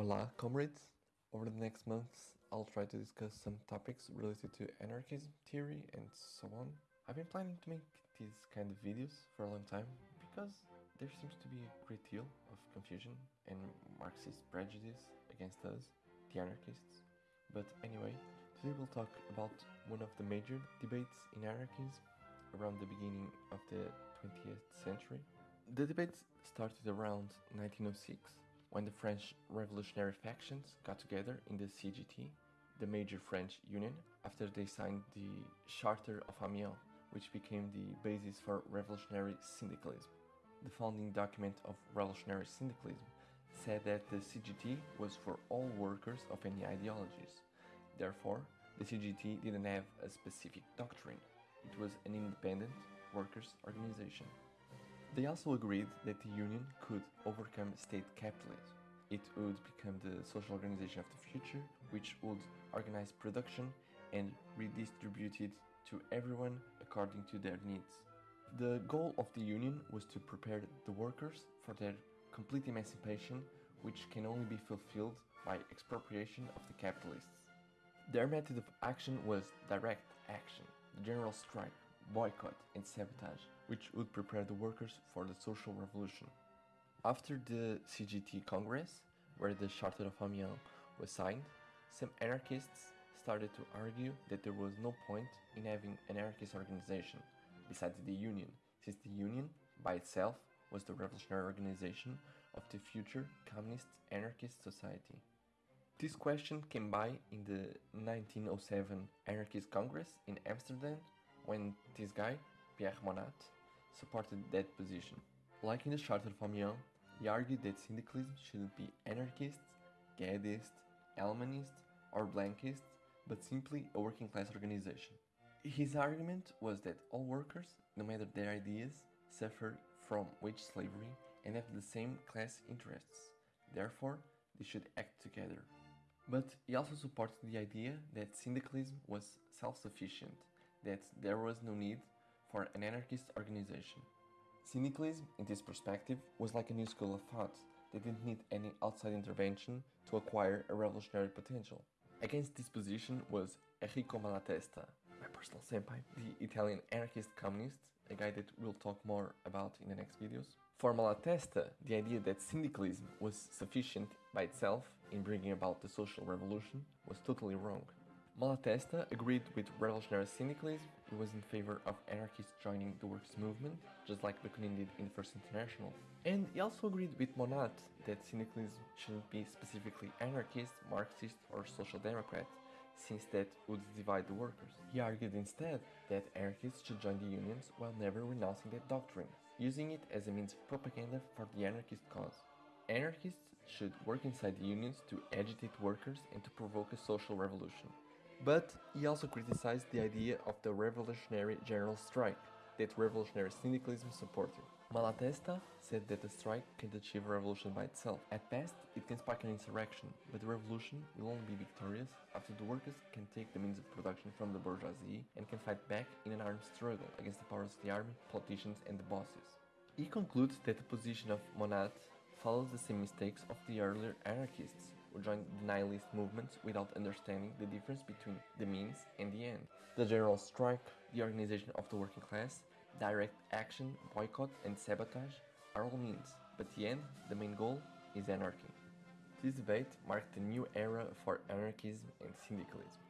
Hola, comrades! Over the next months, I'll try to discuss some topics related to anarchism theory and so on. I've been planning to make these kind of videos for a long time because there seems to be a great deal of confusion and Marxist prejudice against us, the anarchists. But anyway, today we'll talk about one of the major debates in anarchism around the beginning of the 20th century. The debate started around 1906 when the French revolutionary factions got together in the CGT, the major French union, after they signed the Charter of Amiens, which became the basis for revolutionary syndicalism. The founding document of revolutionary syndicalism said that the CGT was for all workers of any ideologies. Therefore, the CGT didn't have a specific doctrine. It was an independent workers' organization. They also agreed that the union could overcome state capitalism. It would become the social organization of the future, which would organize production and redistribute it to everyone according to their needs. The goal of the union was to prepare the workers for their complete emancipation, which can only be fulfilled by expropriation of the capitalists. Their method of action was direct action, the general strike, boycott and sabotage, which would prepare the workers for the social revolution. After the CGT Congress, where the Charter of Amiens was signed, some anarchists started to argue that there was no point in having an anarchist organization besides the Union, since the Union, by itself, was the revolutionary organization of the future communist anarchist society. This question came by in the 1907 Anarchist Congress in Amsterdam when this guy, Pierre Monatte, supported that position. Like in the Charter of Amiens, he argued that syndicalism shouldn't be anarchist, Guesdist, Allemanist, or Blanquist, but simply a working class organization. His argument was that all workers, no matter their ideas, suffer from wage slavery and have the same class interests. Therefore, they should act together. But he also supported the idea that syndicalism was self-sufficient that there was no need for an anarchist organization. Syndicalism, in this perspective, was like a new school of thought that didn't need any outside intervention to acquire a revolutionary potential. Against this position was Enrico Malatesta, my personal senpai, the Italian anarchist communist, a guy that we'll talk more about in the next videos. For Malatesta, the idea that syndicalism was sufficient by itself in bringing about the social revolution was totally wrong. Malatesta agreed with revolutionary syndicalism, he was in favor of anarchists joining the workers' movement, just like Bakunin did in the First International. And he also agreed with Monatte that syndicalism shouldn't be specifically anarchist, Marxist or social democrat, since that would divide the workers. He argued instead that anarchists should join the unions while never renouncing that doctrine, using it as a means of propaganda for the anarchist cause. Anarchists should work inside the unions to agitate workers and to provoke a social revolution. But he also criticized the idea of the revolutionary general strike that revolutionary syndicalism supported. Malatesta said that the strike can't achieve a revolution by itself. At best, it can spark an insurrection, but the revolution will only be victorious after the workers can take the means of production from the bourgeoisie and can fight back in an armed struggle against the powers of the army, politicians and the bosses. He concludes that the position of Monatte follows the same mistakes of the earlier anarchists, joined the nihilist movements without understanding the difference between the means and the end. The general strike, the organization of the working class, direct action, boycott and sabotage are all means, but the end, the main goal, is anarchy. This debate marked a new era for anarchism and syndicalism.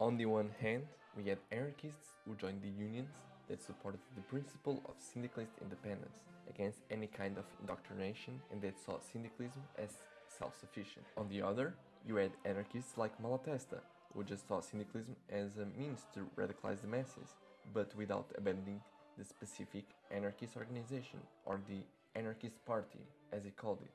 On the one hand, we had anarchists who joined the unions that supported the principle of syndicalist independence against any kind of indoctrination and that saw syndicalism as self-sufficient. On the other, you had anarchists like Malatesta, who just saw syndicalism as a means to radicalize the masses, but without abandoning the specific anarchist organization, or the anarchist party, as he called it.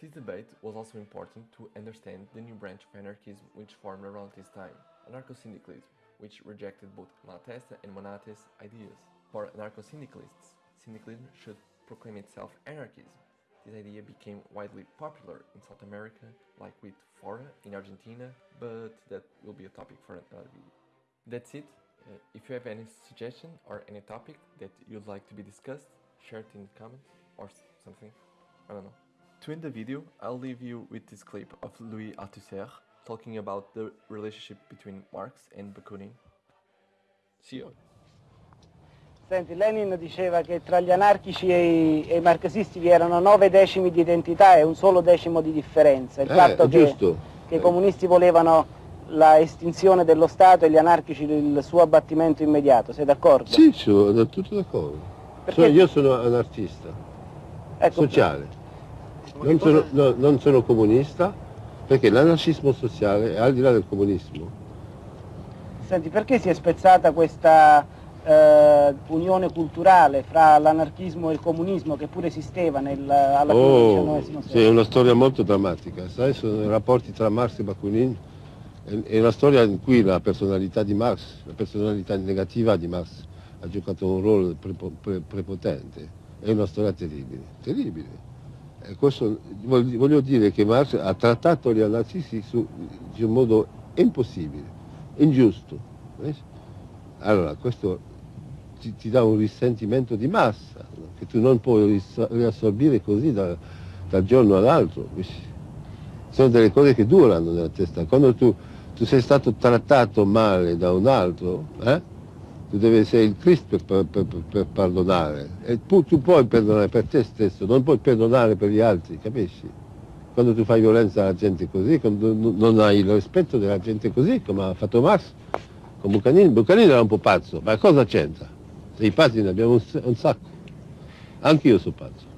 This debate was also important to understand the new branch of anarchism which formed around this time, anarcho-syndicalism, which rejected both Malatesta and Monatte's ideas. For anarcho-syndicalists, syndicalism should proclaim itself anarchism, this idea became widely popular in South America, like with FORA in Argentina, but that will be a topic for another video. That's it. Uh, if you have any suggestion or any topic that you'd like to be discussed, share it in the comments or something. I don't know. To end the video, I'll leave you with this clip of Louis Althusser talking about the relationship between Marx and Bakunin. See you. Senti, Lenin diceva che tra gli anarchici e i, e i marxisti vi erano nove decimi di identità e un solo decimo di differenza. Il Eh, fatto che, che i comunisti volevano la estinzione dello Stato e gli anarchici il suo abbattimento immediato, sei d'accordo? Sì, sono tutto d'accordo. Perché- io sono anarchista, Ecco, sociale. Non sono, no, non sono comunista perché l'anarchismo sociale è al di là del comunismo. Senti, perché si è spezzata questa eh, unione culturale fra l'anarchismo e il comunismo che pure esisteva nel, alla fine del Oh, XIX sì, è una storia molto drammatica, sai, sono i rapporti tra Marx e Bakunin, è, è una storia in cui la personalità di Marx, la personalità negativa di Marx ha giocato un ruolo prepo- pre- prepotente, è una storia terribile, terribile. E questo, voglio dire che Marx ha trattato gli anarchisti su, in un modo impossibile, ingiusto. eh? Allora, questo ti, ti dà un risentimento di massa, che tu non puoi riassorbire così da- dal giorno all'altro. Sono delle cose che durano nella testa. Quando tu, tu sei stato trattato male da un altro, eh, tu devi essere il Cristo per, per- per- per perdonare. E tu, tu puoi perdonare per te stesso, non puoi perdonare per gli altri, capisci? Quando tu fai violenza alla gente così, quando non hai il rispetto della gente così, come ha fatto Marx, con Bucanin, Bucanin era un po' pazzo, ma cosa c'entra? Se i pazzi ne abbiamo un, sacco. Anche io sono pazzo.